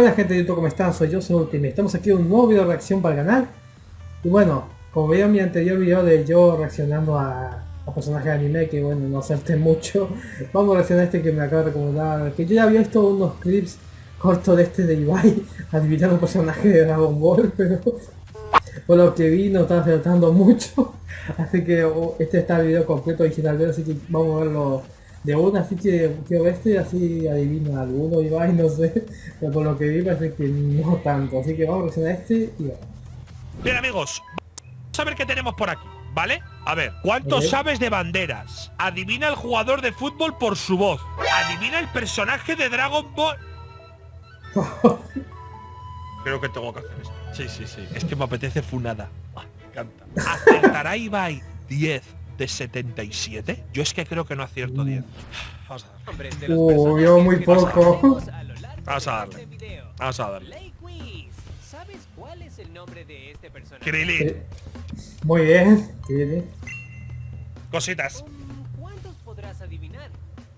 Buena gente de YouTube, ¿cómo están? Soy yo, soy Ultimate. Estamos aquí en un nuevo video de reacción para el canal. Y bueno, como vieron mi anterior video de yo reaccionando a, a personajes de anime, que bueno, no acerté mucho, vamos a reaccionar a este que me acaba de recomendar. Que yo ya había visto unos clips cortos de este de Ibai, adivinando un personaje de Dragon Ball, pero por lo que vi no estaba acertando mucho. Así que oh, este está el video completo original, así que vamos a verlo de una, así que quiero ver este, así adivino alguno, Ibai, no sé, pero por lo que vi parece que no tanto, así que vamos a reaccionar a este y vamos. Bien amigos, vamos a ver qué tenemos por aquí, ¿vale? A ver, ¿cuánto Ok. sabes de banderas? Adivina el jugador de fútbol por su voz. Adivina el personaje de Dragon Ball. Creo que tengo que hacer esto. Sí, sí, sí. Es que me apetece funada. Ah, me encanta. ¿Acertará Ibai 10 de 77? Yo es que creo que no acierto 10. Vamos a darle. de Uh, yo muy poco. conocemos a lo largo Vamos a de darle. este video. Vamos a darle. Play Quiz. ¿Sabes cuál es el nombre de este personaje? Krilin. Eh, Muy bien, tiene. Cositas. ¿Cuántos podrás adivinar?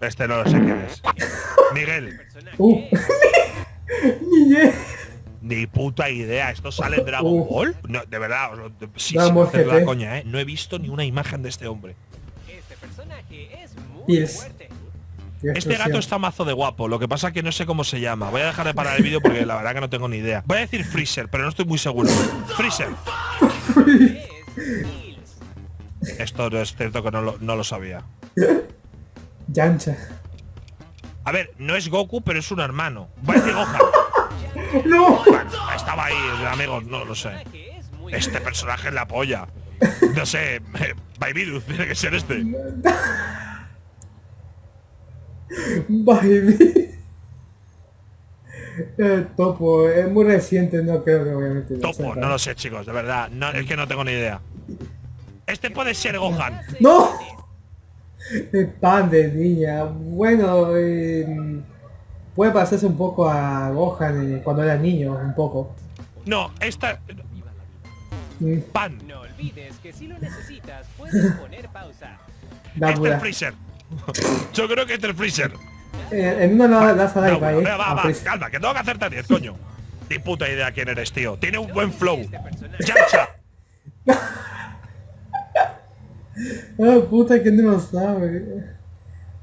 Este no lo sé quién es. Miguel. Personaje Uh. es- Niñe. Ni puta idea, ¿esto sale en Dragon Uh. Ball? No, de verdad, os lo- sí, Dragon sin la coña, ¿eh? No he visto ni una imagen de este hombre. Este personaje es muy fuerte. Este gato está mazo de guapo, lo que pasa que no sé cómo se llama. Voy a dejar de parar el vídeo porque la verdad que no tengo ni idea. Voy a decir Freezer, pero no estoy muy seguro. Freezer. Es. Esto no es cierto que no lo, no lo sabía. Yancha. A ver, no es Goku, pero es un hermano. Voy a decir Gohan. ¡No! Bueno, estaba ahí, amigos, no lo sé. Este personaje es la polla. No sé, Babyruth tiene que ser este. Baby. Eh, topo, es muy reciente, no creo que obviamente. Topo, no lo sé, chicos, de verdad. No, es que no tengo ni idea. Este puede ser Gohan. ¡No! El pan de niña. Bueno, eh, puede parecerse un poco a Gohan eh, cuando era niño, un poco. No, esta. Mm, Pan. No olvides que si lo necesitas puedes poner pausa. Da Este es el Freezer. Yo creo que este es el Freezer. Eh, en una la, la sala No, de Ibai, venga, eh, va, a va, Freezer. calma, que tengo que acertar 10, coño. Ni puta idea quién eres, tío. Tiene un buen flow. Este Yamcha. Ah, puta que no lo sabe.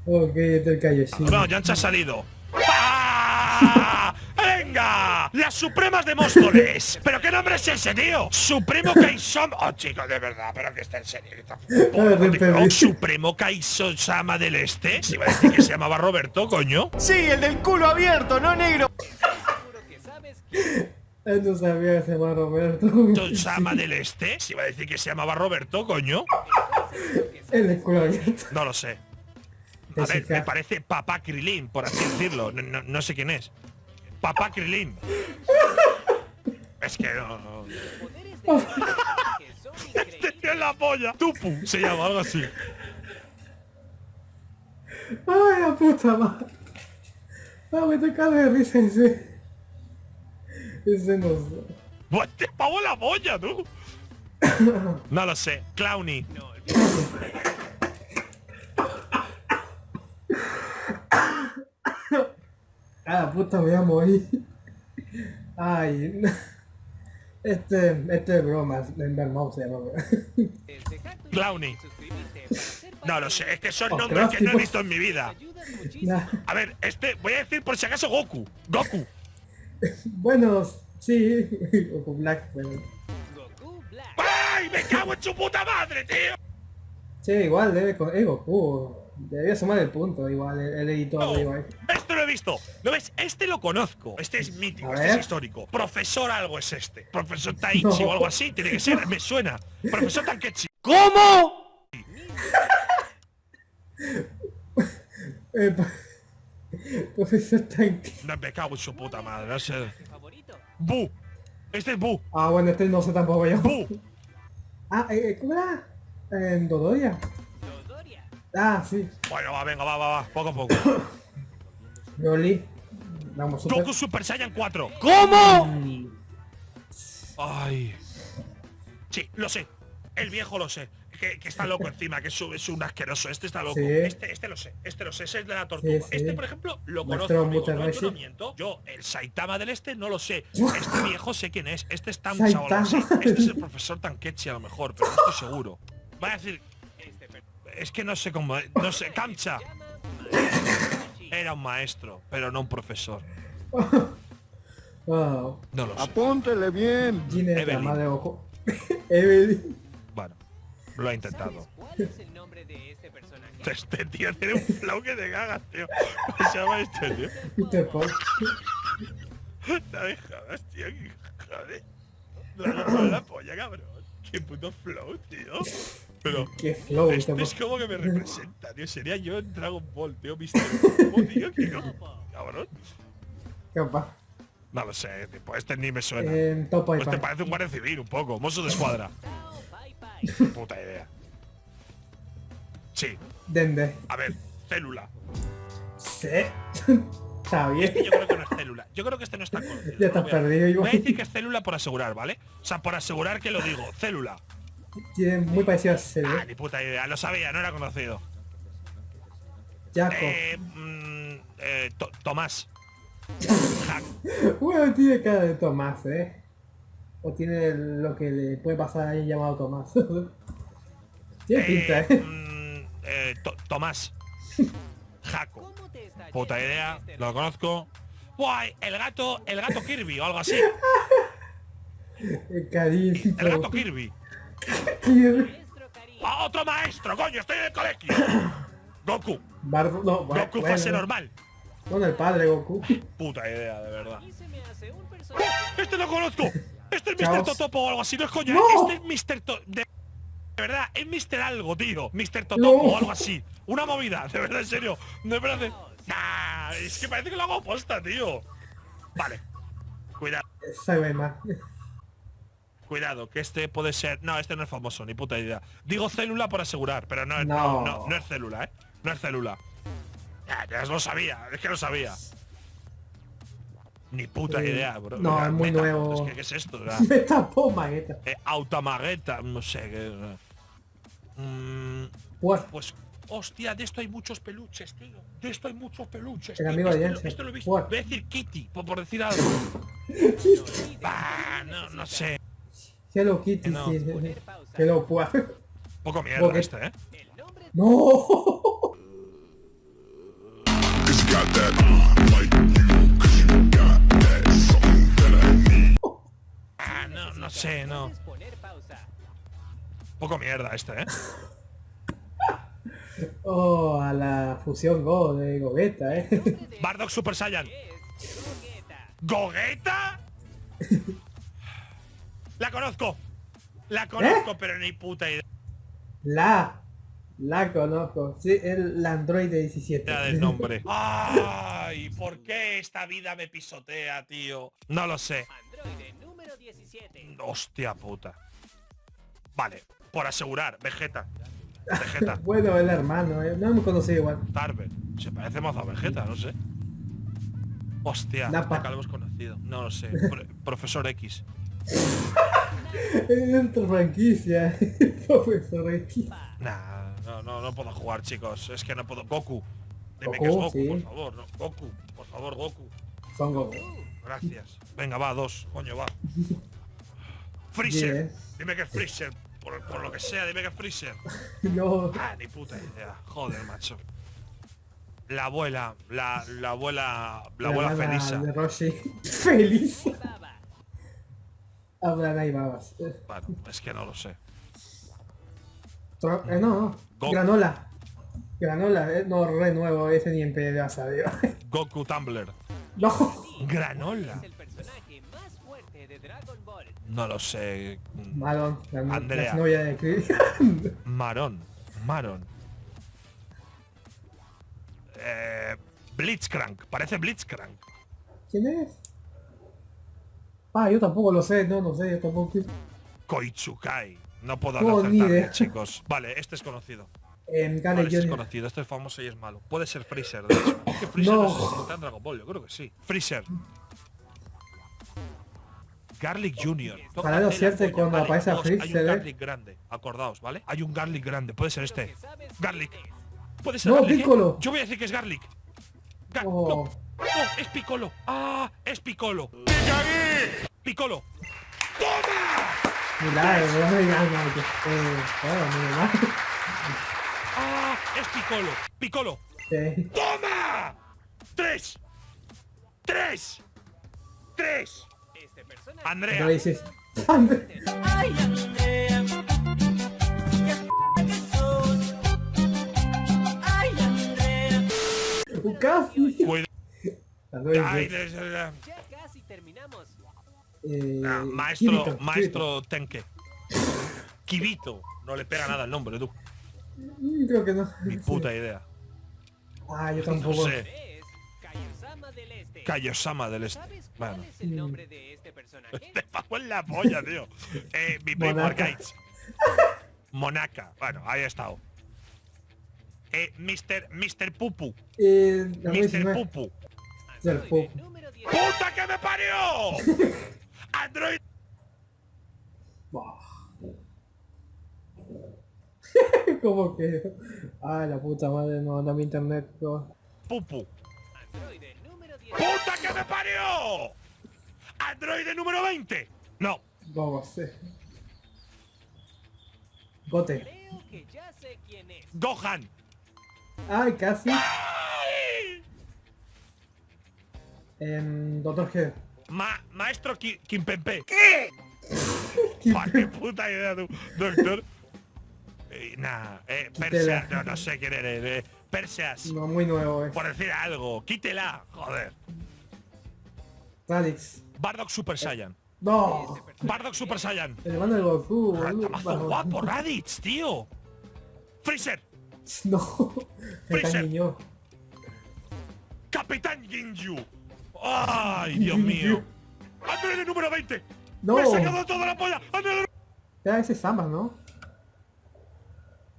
Ok, este el Kaioshin. No, Yamcha ha salido. ¡Venga! ¡Las Supremas de Móstoles! ¿Pero qué nombre es ese, tío? Supremo Kaisoma. Oh, chicos, de verdad, pero que está en serio. Oh, Supremo Kaisosama del Este. Si va a decir que se llamaba Roberto, coño. Sí, el del culo abierto, no negro. seguro que sabes quién Él no sabía que se llama Roberto. Sama del Este. Si va a decir que se llamaba Roberto, coño. El escuela abierta. No lo sé. A ver, me parece Papá Krilin, por así decirlo. No, no- no sé quién es. Papá Krilin. Es que no. este tío es la polla. Tupu se llama algo así. Ay, la puta madre. Ah, me toca de risa ese. Ese no sé. Te pavo la polla, tú. No lo sé. Clowny. No olvides Ah, la puta, me voy a morir. Ay. Este, este es broma. Mouse se llama. Clowny. No lo sé. Es que son Oh, nombres que no he gráficos. visto en mi vida. Nah. A ver, este, voy a decir por si acaso Goku. Goku. Bueno, sí. Goku Black, pero. Black. ¡Ay! ¡Me cago en su puta madre, tío! Sí, igual debe con. Es Goku. Debería sumar el punto, igual, el, el editor No, de Ibai. Esto lo he visto. ¿No ves? Este lo conozco. Este es mítico, este es histórico. Profesor algo es este. Profesor Taichi No. o algo así. Tiene que ser. Me suena. Profesor Tankechi. ¿Cómo? Eh, Profesor Tanque. No, me cago en su puta madre. No sé. favorito. Bu. Este es Bu. Ah, bueno, este no sé tampoco yo. Bu. Ah, eh, ¿cómo era? En Dodoria. Dodoria. Ah, sí. Bueno, va, venga, va, va, va. Poco a poco. Broly. Vamos, super. Goku Super Saiyan 4. ¿Cómo? Ay. Sí, lo sé. El viejo lo sé. que, que está loco encima, que es un, es un asqueroso. Este está loco. Sí. Este, este lo sé, este lo sé, ese es de la tortuga. Sí, sí. Este, por ejemplo, lo Maestro conozco. amigo, no, yo Rashi. no miento. Yo, el Saitama del este, no lo sé. Este viejo sé quién es. Este es así. Saitama. Este es el profesor Tankechi a lo mejor, pero no estoy seguro. Voy a decir. Es que no sé cómo. No sé. Kamcha. Era un maestro, pero no un profesor. Wow. No lo sé. Apúntele bien. Ginny es la Evelyn. madre de Goku. Evelyn. Bueno, lo ha intentado. ¿Cuál es el nombre de este personaje? Este tío tiene un flow que te cagas, tío. ¿Cómo se llama este tío? Peter Pan. No me jodas, tío. Joder. Dragon Ball la polla, cabrón. Qué puto flow, tío. Pero Qué flow, este es Pan. como que me representa, tío. Sería yo en Dragon Ball, tío. Mr. Popo, tío. ¿Qué co- cabrón? Capaz. No lo sé, tipo, este ni me suena. Topo Pues te Pan. parece un guardia civil, un poco. Mozo de escuadra. Puta idea. Sí, Dende. a ver, célula. Sí. Está bien. Yo creo que no es célula. Yo creo que este no está conocido. Ya voy a- perdido. Voy a decir que es célula por asegurar, ¿vale? O sea, por asegurar que lo digo. Célula. Tiene muy parecido a Ah, Cell. ni puta idea. Lo sabía, no era conocido. Jaco. Eh, mm, eh, To- Tomás. Bueno, tiene cara de Tomás, ¿eh? O tiene lo que le puede pasar a alguien llamado Tomás. tiene pinta, Eh, ¿eh? mm, eh, To- Tomás. Jaco. ¿Cómo te está Puta idea, este lo conozco. Guay, el gato, el gato Kirby o algo así. El gato Kirby. ¡Ah, otro maestro, coño! Estoy en el colegio. Goku. No, Goku fase bueno. normal. Bueno, el padre Goku. Puta idea, de verdad. ¡Este lo conozco! Este es Mr. Totopo o algo así, no es coña. ¡No! Este es Mr. To de... de verdad, es Mr. algo, tío. Mr. Totopo No. o algo así. Una movida, de verdad, en serio. No parece. Nah, es que parece que lo hago posta, tío. Vale. Cuidado. Cuidado, que este puede ser. No, este no es famoso, ni puta idea. Digo célula por asegurar, pero no es. No. No, no, no es célula, eh. No es célula. Ya, ya lo sabía, es que lo sabía. Ni puta idea, bro. no, Mira, es muy meta, nuevo. Es que, ¿qué es esto? O sea, Me tapó Magueta. Eh, Autamagueta, no sé qué. Mm, pues, hostia, de esto hay muchos peluches, tío. De esto hay muchos peluches. El tío. amigo de Este. Esto lo he visto. What? Voy a decir Kitty, por, por decir algo. bah, no, no sé. Hello Kitty, No. sí. Hello Pua. Poco mierda este, ¿eh? No. Ah, no, no sé, no. Poco mierda este, ¿eh? Oh, a la fusión Go de Gogeta, eh. Bardock Super Saiyan. Gogeta. La conozco. La conozco, ¿Eh? pero ni puta idea La. La conozco. Sí, el Android de 17. del nombre. Ay, ¿por qué esta vida me pisotea, tío? No lo sé. Androide número 17. Hostia puta. Vale, por asegurar, Vegeta. Vegeta. Bueno, el hermano, eh. no hemos conocido igual. Tarver. Se parece más a Vegeta, no sé. Hostia, Napa. nunca lo hemos conocido. No lo sé. Pro- profesor X. Es otra franquicia. Profesor X. Nah, no, no, no puedo jugar, chicos. Es que no puedo. Goku. Dime Goku, que es Goku, sí. por favor. No. Goku, por favor, Goku. Son Goku. Gracias. Venga, va, dos. Coño, va. Freezer. Yes. Dime que es Freezer. Por, por lo que sea, dime que es Freezer. No. Ah, ni puta idea. Joder, macho. La abuela, la, la abuela, la abuela Felisa. De Roshi. Feliz. Ahí babas. Bueno, es que no lo sé. eh, no, no. Granola. Granola, eh. No, re nuevo. Ese ni en pedo sabio. Goku Tumblr. no. Granola. No lo sé. La, Andrea. la novia de Chris. Marón. Maron. Eh, Blitzcrank. Parece Blitzcrank. ¿Quién es? Ah, yo tampoco lo sé. No, no sé. Yo tampoco. Koichukai. No puedo No, ni acertar, idea. chicos. Vale, este es conocido. En Vale, este es conocido. Este es famoso y es malo. Puede ser Freezer, de hecho. Es que Freezer No. está en Dragon Ball. Yo creo que sí. Freezer. Garlic Junior. Para siempre polla, cuando vale. aparece a Dos, Freeze, Hay se un ve. Garlic grande, acordaos, ¿vale? Hay un Garlic grande, puede ser este. Garlic. Puede ser No, Garlic, ¿eh? Piccolo. Yo voy a decir que es Garlic. Ga- Oh. No, no, es Piccolo. Ah, es Piccolo. Piccolo. Milagro, no me digan nada. que- Eh. Ah, es Piccolo. Piccolo. Sí. ¡Toma! ¡Tres! ¡Tres! ¡Tres! Este personaje. ¿Qué Andrea. Ay, Andrea. Ay, Andrea. Un casi. Ya casi terminamos. Eh, ah, maestro, Kirito, maestro Tenke. Kibito. No le pega nada el nombre, tú. Mm, Creo que no. Ni puta idea. Ah, yo No tampoco. sé. Es Kaiosama del Este. ¿Sabes cuál Bueno. es el nombre de este personaje? Te pago en la polla, tío. Eh, mi primo Monaca. Arcades. Monaca. Bueno, ahí ha estado. Eh, Mr. Mr. Pupu. Eh, Mr. 19. Pupu. Número 10. ¡Puta que me parió! Android. ¿Cómo que? Ah, la puta madre, no anda mi internet. no. Pupu. Androide número 10. ¡Puta que me parió! Android número 20. No. ¿Cómo sé? Gote. Creo que ya sé quién es. Gohan. Ay, casi. ¡Ay! En Doctor G. Ma maestro Kimpempe. ¿Qué? qué puta idea tú, doctor. Eh, nah, eh, Perseas, no, no sé quién eres. Eh, Perseas. No, muy nuevo, eh. Por decir algo, quítela, joder. Radix. Bardock Super Saiyan. No. Bardock Super Saiyan. El hermano de Goku, Ah, boludo. Guapo, Raditz, tío. Freezer. No. Freezer. Capitán Ginju. Ay, Dios mío. Android número 20. No. Me he sacado toda la polla. Android Ya, ese es Sama, ¿no?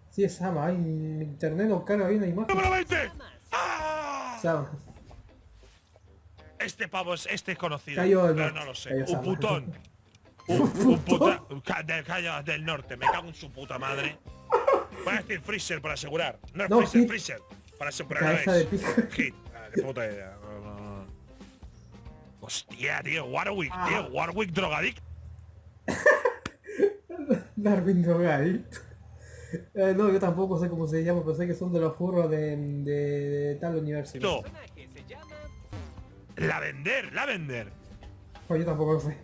Sí, es Sama. Ay, internet no carga bien la imagen. número 20. ¡Ah! Sama. Este pavo es este es conocido. Cayó pero no lo sé. Un putón. Un, un puta, del, del norte. Me cago en su puta madre. Voy a decir Freezer para asegurar. No es No, Freezer, Hit. Freezer. Para asegurar. Cabeza de es. Hit. Ah, qué puta idea. No, no, no. Hostia, tío. Warwick, Ah. tío. Warwick drogadicto. Darwin drogadicto. Eh, no, yo tampoco sé cómo se llama, pero sé que son de los furros de, de, de tal universo. El personaje se llama La vender, la vender. Pues yo tampoco lo sé.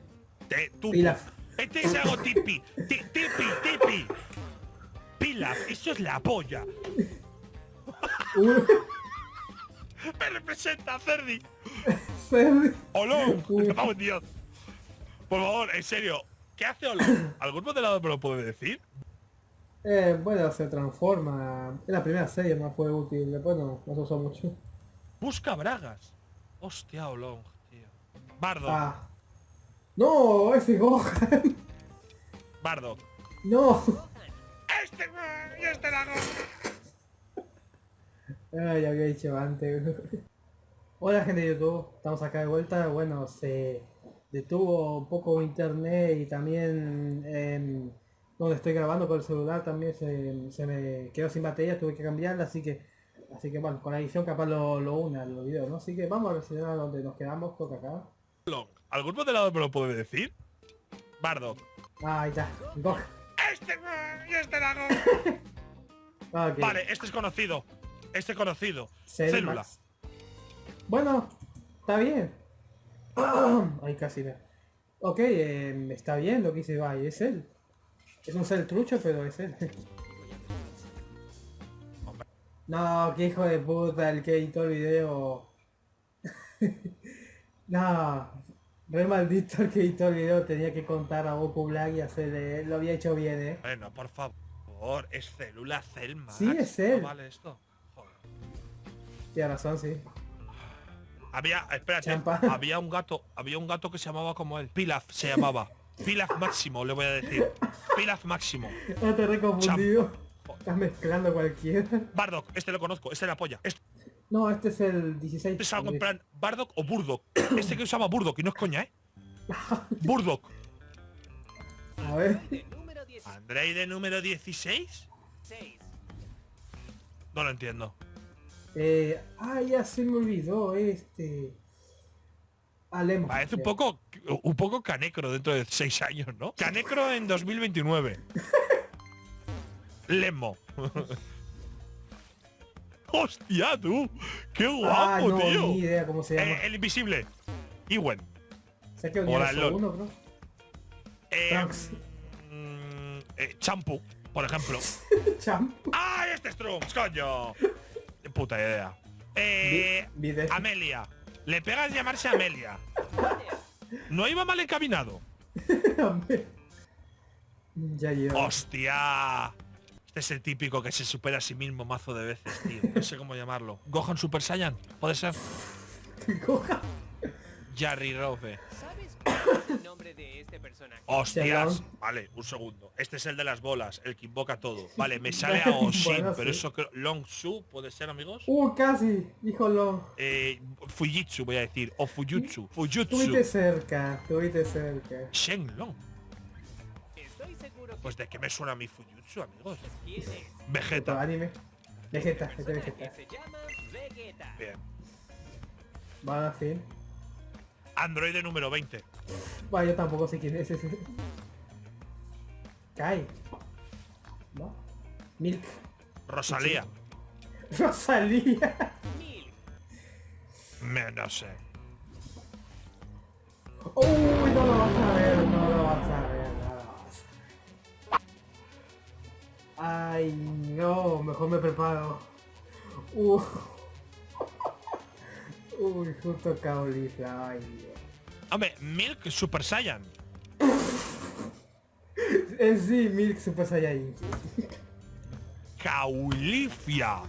Te, tú. Pilaf. Este es algo tipi. Ti- Tipi, tipi. Pilaf, eso es la polla. Me representa, Cerdi. Ferdi. Olón, Uy. me cago en Dios. Por favor, en serio, ¿qué hace Olón? ¿Algún modelado me lo puede decir? Eh, bueno, se transforma. En la primera serie no fue útil, después no, no se usó mucho. Busca bragas. Hostia, Olón, tío. Bardock, Ah. No, ese Gohan. Bardock. No. Este, y este. Ay, ya había dicho antes. Hola gente de YouTube, estamos acá de vuelta. Bueno, se detuvo un poco internet y también em, donde estoy grabando con el celular también se, se me quedó sin batería, tuve que cambiarla, así que así que bueno, con la edición capaz lo, lo una los videos, ¿no? Así que vamos a reseñar donde nos quedamos, toca acá. ¿algún modelado me lo puede decir? Bardock. Ah, ahí está. Este, este lago. Ah. Vale, este es conocido. Este es conocido. Célula. Max. Bueno, está bien. Ay, casi me. Ok, eh, está bien lo que Bay, es él. Es un ser trucho, pero es él. no, qué hijo de puta el que editó el video. no, re maldito el que editó el video, tenía que contar a Goku Black y hacerle. Lo había hecho bien, eh. Bueno, por favor, es célula Celma. Sí, es él. vale esto. Joder. Tiene razón, sí. Había, espérate, Champa. había un gato, había un gato que se llamaba como él. Pilaf se llamaba. Pilaf Máximo, le voy a decir. Pilaf Máximo. No te he reconfundido. Joder. Estás mezclando cualquiera. Bardock, este lo conozco, este es la polla. Este No, este es el 16. es algo en plan Bardock o Burdock. Este que usaba Burdock y no es coña, ¿eh? Burdock. A ver. De 16. ¿Androide número 16? No lo entiendo. Eh, ah, ya se me olvidó este. Alemo. Parece un poco un poco Canecro dentro de 6 años, ¿no? Canecro en 2029. Lemo. ¡Hostia, tú! ¡Qué guapo, Ah, no, tío! ni idea cómo se llama. Eh, el invisible. Iwen. sé que hola, uno, bro. Eh, mm, eh, Champu, por ejemplo. Champ. ¡Ah, este es Trunks, coño! Puta idea. Eh, Vi-. Amelia. Le pegas llamarse Amelia. No iba mal encaminado. ya lleva. ¡Hostia! Este es el típico que se supera a sí mismo mazo de veces, tío. No sé cómo llamarlo. Gohan Super Saiyan. ¿Puede ser? Coja. Jarry Robe. ¿Sabes cuál es el nombre de este personaje? ¡Hostias! Vale, un segundo. Este es el de las bolas, el que invoca todo. Vale, me sale a Oshin, Bueno, pero sí. eso creo... Long Su, ¿puede ser, amigos? Uh, casi. Híjolo. Eh, Fujitsu, voy a decir. O Fujutsu. Fujutsu. Tuviste cerca. Estuviste cerca. Shenlong. Estoy seguro que Pues de qué me suena mi Fujutsu, amigos. quién es. Otro Vegeta. anime. Vegeta, este Vegeta. se llama Vegeta. Bien. Va a fin. Androide número 20. Va, yo tampoco sé quién es ese. Kai. ¿No? Milk. Rosalía. Rosalía. Me, no sé. Uy, no lo vas a ver, no lo vas a ver, no lo vas a Ay, no, mejor me preparo. Uh. Uy, justo caulifla, ay Dios. Hombre, Milk Super Saiyan. En sí, Milk Super Saiyajin. Caulifia.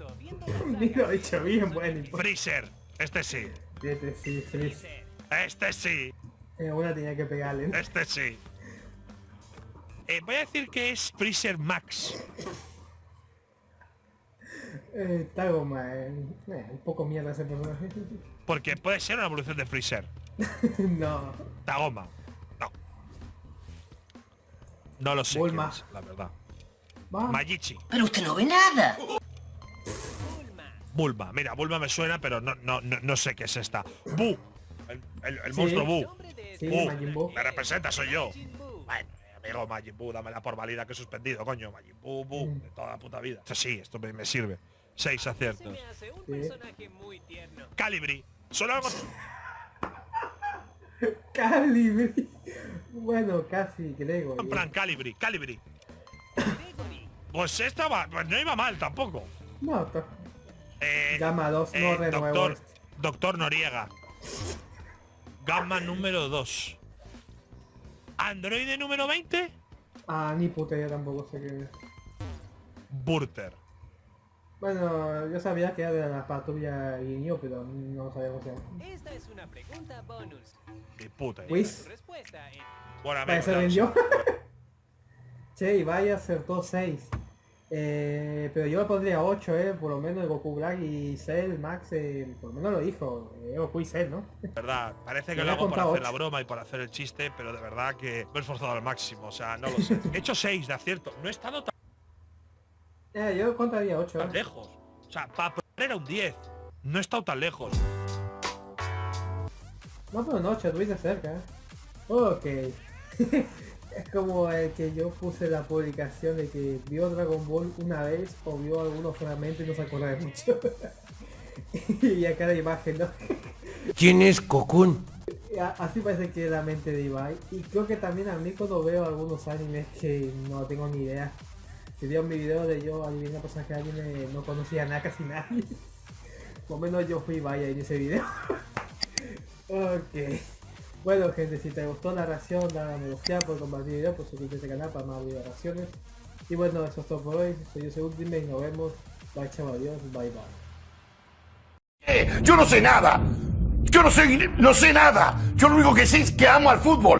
Lo he dicho bien, bueno. Freezer. Este sí. Vete, sí, Freeze. Freezer. Este sí. Eh, una tenía que pegarle. ¿no? Este sí. Eh, voy a decir que es Freezer Max. Eh, está goma, eh. Eh, un poco mierda ese personaje. Porque puede ser una evolución de Freezer. no. Tagoma. No. No lo sé. Bulma. es, la verdad. Va. Majichi. Pero usted no ve nada. Bulma. Bulma. Mira, Bulma me suena, pero no, no, no, no sé qué es esta. Bu. El, el- el Sí. monstruo Bu. Sí, Bu. Majin Buu. Me representa, soy yo. Bueno, amigo Majin Buu, dámela por válida que he suspendido, coño. Majin Buu, Bu, Mm. de toda la puta vida. Esto sí, esto me, me sirve. Seis Se aciertos. me hace un Sí. personaje muy tierno. Calibri. Solo algo... Calibri. Bueno, casi, creo. En plan, Calibri, Calibri. Pues esta va, pues no iba mal tampoco. No, Eh, Gamma 2, eh, no renuevo doctor, este. doctor Noriega. Gamma número 2. Androide número 20. Ah, ni puta, yo tampoco sé qué es. Burter. Bueno, yo sabía que era de la patrulla Guiño, pero no sabía cómo se llama. Esta es una pregunta bonus. Ni puta. es Bueno, amigos, se vendió. che, y vaya acertó 6. Eh, pero yo le pondría 8, eh, por lo menos Goku Black y Cell, Max, eh, por lo menos lo dijo. Eh, Goku y Cell, ¿no? verdad, parece que Me lo hago por hacer la ocho. broma y por hacer el chiste, pero de verdad que me he esforzado al máximo, o sea, no lo sé. He hecho 6 de acierto, no he estado tan Eh, yo contaría 8. lejos. O sea, para era un 10. No he estado tan lejos. No, pero no, 8, estuviste cerca. eh. Ok. es como el que yo puse la publicación de que vio Dragon Ball una vez o vio algunos fragmentos y no se acuerda de mucho. y acá la imagen, ¿no? ¿Quién es Cocoon? A- Así parece que es la mente de Ibai. Y creo que también a mí cuando veo algunos animes que no tengo ni idea. Si vieron mi video de yo adivinar personaje de anime, no conocía nada casi nadie. Por lo menos yo fui Ibai en ese video. ok. Bueno gente, si te gustó la reacción, dale a me gusta por compartir el video, por suscribirte a este canal para más videos de reacciones. Y bueno, eso es todo por hoy. Soy yo, soy Ultimate y nos vemos. Bye chao, adiós, bye bye. Eh, Yo no sé nada. Yo no sé, no sé nada. Yo lo único que sé es que amo al fútbol.